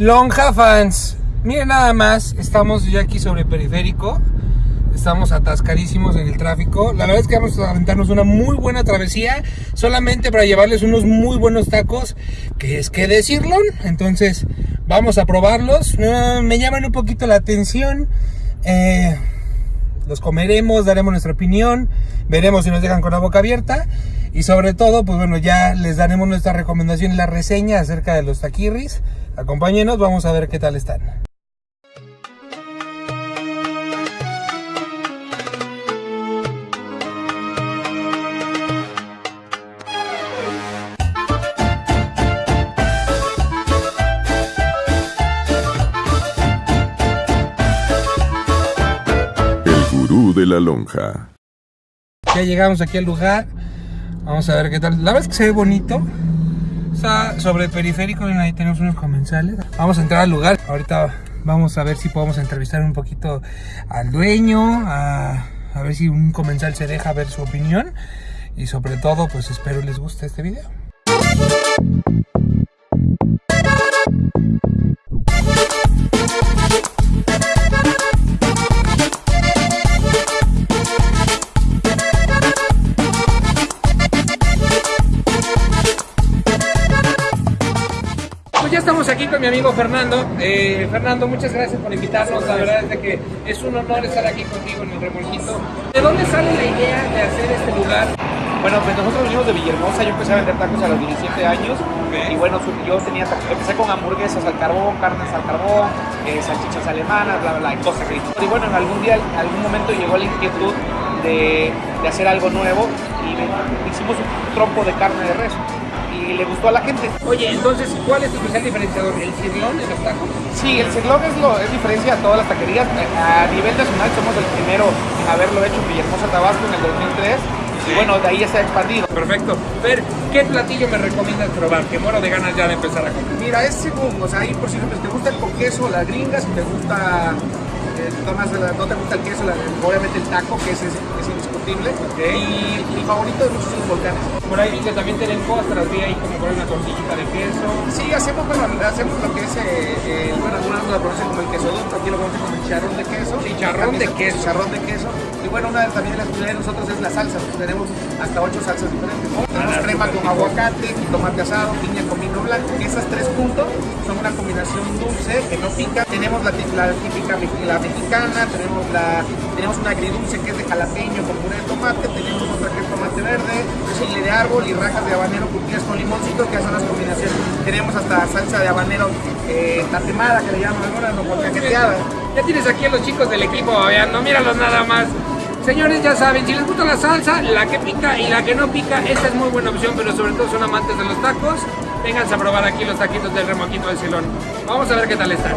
Lonja fans, miren nada más, estamos ya aquí sobre periférico. Estamos atascadísimos en el tráfico. La verdad es que vamos a aventarnos una muy buena travesía. Solamente para llevarles unos muy buenos tacos. Que es que decirlo. Entonces, vamos a probarlos. Uh, me llaman un poquito la atención. Eh, los comeremos, daremos nuestra opinión. Veremos si nos dejan con la boca abierta. Y sobre todo, pues bueno, ya les daremos nuestra recomendación y la reseña acerca de los taquirris. Acompáñenos, vamos a ver qué tal están. El gurú de la lonja. Ya llegamos aquí al lugar. Vamos a ver qué tal. La verdad es que se ve bonito. Sobre el periférico ahí tenemos unos comensales. Vamos a entrar al lugar. Ahorita vamos a ver si podemos entrevistar un poquito al dueño. A, a ver si un comensal se deja ver su opinión. Y sobre todo, pues espero les guste este video. Mi amigo Fernando. Eh, Fernando, muchas gracias por invitarnos. La verdad es de que es un honor estar aquí contigo en el remolquito. ¿De dónde sale la idea de hacer este lugar? Bueno, pues nosotros venimos de Villahermosa, yo empecé a vender tacos a los 17 años y bueno, yo tenía, empecé con hamburguesas al carbón, carnes al carbón, eh, salchichas alemanas, bla, bla, bla, y cosas que Y bueno, en algún día, en algún momento llegó la inquietud de, de hacer algo nuevo y hicimos un trompo de carne de res y le gustó a la gente. Oye, entonces, ¿cuál es tu especial diferenciador? ¿El cirlón de los tacos? Sí, el Cirlón es, lo, es diferencia a todas las taquerías. A nivel nacional somos el primero en haberlo hecho en Villahermosa, Tabasco en el 2003 y bueno, de ahí ya se ha expandido. Perfecto. Ver, ¿qué platillo me recomiendas probar? Que muero de ganas ya de empezar a comer. Mira, es según, o sea, ahí por si te gusta el con queso, la gringa, si te gusta, tomas la- no te gusta el queso, la- obviamente el taco, que es, es indiscutible. Y mi favorito son los volcanes. Por ahí vi que también tienen postras, vi ahí como con una tortillita de queso. Sí, hacemos, bueno, hacemos lo que es, eh, eh, bueno, algunos lo como el queso dulce, aquí lo conocen como el chicharrón de queso. Chicharrón de queso. Chicharrón de queso. Y bueno, una de, también de las especialidades de nosotros es la salsa. Tenemos hasta ocho salsas diferentes. Tenemos crema con aguacate, tomate asado, piña con vino blanco. Esas tres juntos son una combinación dulce que no pica. Tenemos la, la típica la mexicana, tenemos la tenemos una agridulce que es de jalapeño con puré de tomate, tenemos otra que es tomate verde, chile de árbol y rajas de habanero curtidas con limoncito que son las combinaciones. Tenemos hasta salsa de habanero eh, tatemada que le llaman algunas, no caqueteada. Ya tienes aquí a los chicos del equipo babeando, míralos nada más. Señores, ya saben, si les gusta la salsa, la que pica y la que no pica, esta es muy buena opción, pero sobre todo son amantes de los tacos, vénganse a probar aquí los taquitos del remoquito del Silón. Vamos a ver qué tal están.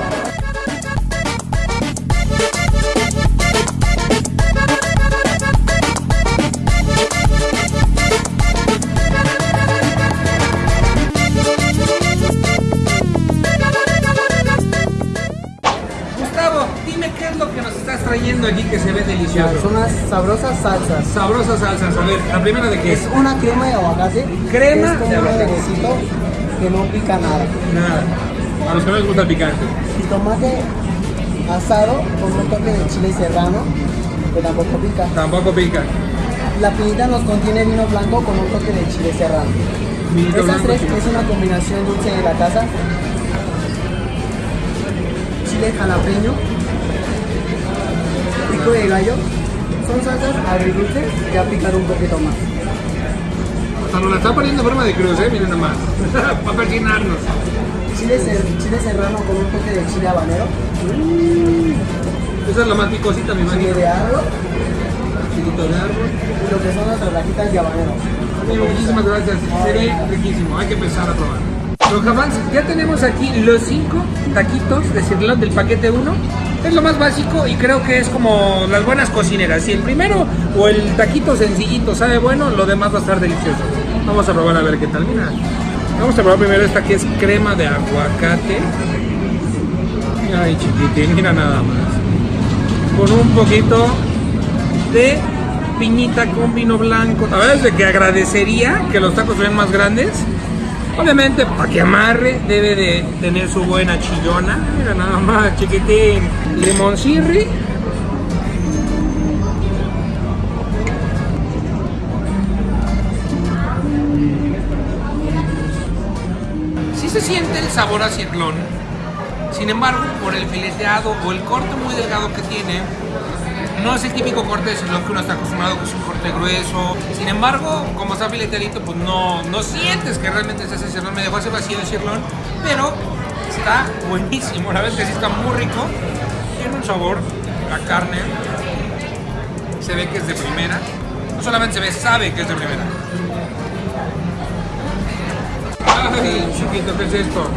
Son unas sabrosas salsas. Sabrosas salsas, a ver, la primera de qué es. Es una crema de aguacate. Crema es como de un aguacate. que no pica nada. Nada. A los que no les gusta el picante. Y tomate asado con un toque de chile serrano que tampoco pica. Tampoco pica. La pinita nos contiene vino blanco con un toque de chile serrano. Vinito Esas blanco, tres chile. es una combinación dulce de la casa. Chile jalapeño, pico de gallo. Son salsas agridulces que a picar un poquito más. Hasta nos la está poniendo en forma de cruz, eh, miren nomás. Para persinarnos. Chile, ser- chile serrano con un toque de chile habanero. Esa es la más picosita, mi chile imagino. de árbol Chilito de árbol. y lo que son las rajitas de habanero. Amigo, muchísimas gracias. Se ve riquísimo. Hay que empezar a probar. Los jamás, ya tenemos aquí los cinco taquitos de cirlón del paquete 1. Es lo más básico y creo que es como las buenas cocineras. Si el primero o el taquito sencillito sabe bueno, lo demás va a estar delicioso. Vamos a probar a ver qué tal. Mira. Vamos a probar primero esta que es crema de aguacate. Ay, chiquitín, mira nada más. Con un poquito de piñita con vino blanco. La verdad es de que agradecería que los tacos sean más grandes. Obviamente, para que amarre, debe de tener su buena chillona. Mira nada más, chiquitín. Limoncirri. Sí se siente el sabor a cirlón. Sin embargo, por el fileteado o el corte muy delgado que tiene, no es el típico corte de cirlón que uno está acostumbrado, que es un corte grueso. Sin embargo, como está fileteadito, pues no, no sientes que realmente es ese cirlón. Me dejó ese vacío de cirlón, pero está buenísimo. La verdad es que sí está muy rico. Tiene un sabor, la carne se ve que es de primera. No solamente se ve, sabe que es de primera. Ay, chiquito, ¿qué es esto?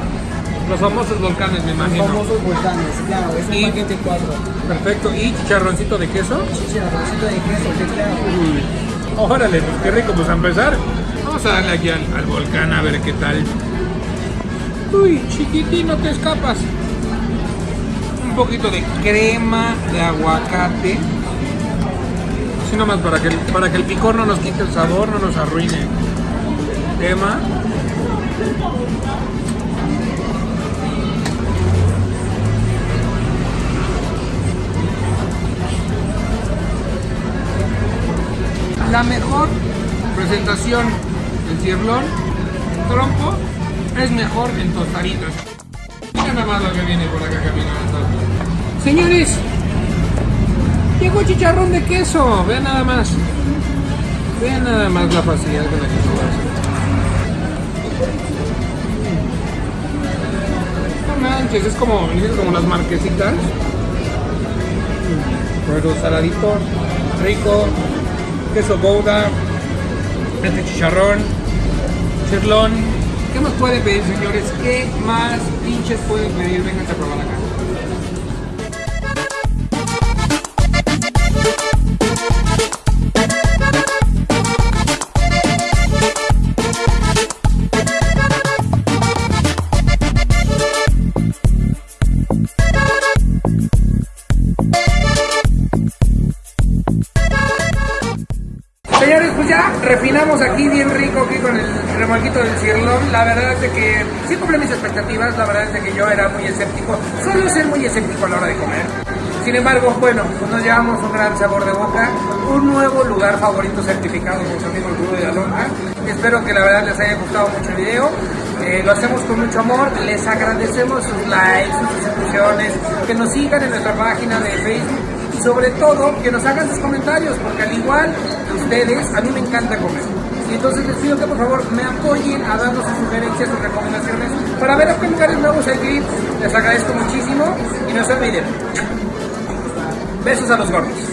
Los famosos volcanes, me Los imagino. famosos volcanes, claro, es un Y- paquete cuatro. Perfecto. ¿Y chicharroncito de queso? Chicharroncito de queso, que claro. Órale, pues qué rico, pues a empezar. Vamos a darle aquí al, al volcán a ver qué tal. Uy, chiquitín, no te escapas. Un poquito de crema de aguacate. Así nomás para que, para que el picor no nos quite el sabor, no nos arruine. Crema. La mejor presentación del cirlón trompo es mejor en tostaditas. Mira nada más lo que viene por acá caminando. Señores, llegó chicharrón de queso. Vean nada más. Vean nada más la facilidad con la que se hace. No manches, es como, es como las marquesitas. Pero saladito, rico, queso gouda, este chicharrón, chirlón. ¿Qué más pueden pedir, señores? ¿Qué más pinches pueden pedir? Vengan a probar acá. Refinamos aquí bien rico aquí con el remolquito del cirlón. La verdad es que sí cumple mis expectativas. La verdad es que yo era muy escéptico. Suelo ser muy escéptico a la hora de comer. Sin embargo, bueno, pues nos llevamos un gran sabor de boca. Un nuevo lugar favorito certificado por su amigo el Gurú de la Lonja. Espero que la verdad les haya gustado mucho el video. Eh, lo hacemos con mucho amor. Les agradecemos sus likes, sus suscripciones. Que nos sigan en nuestra página de Facebook sobre todo que nos hagan sus comentarios, porque al igual que ustedes, a mí me encanta comer. Y entonces les pido que por favor me apoyen a darnos sus sugerencias, sus recomendaciones, para ver a nuevos ir. Les agradezco muchísimo y no se olviden. Besos a los gordos.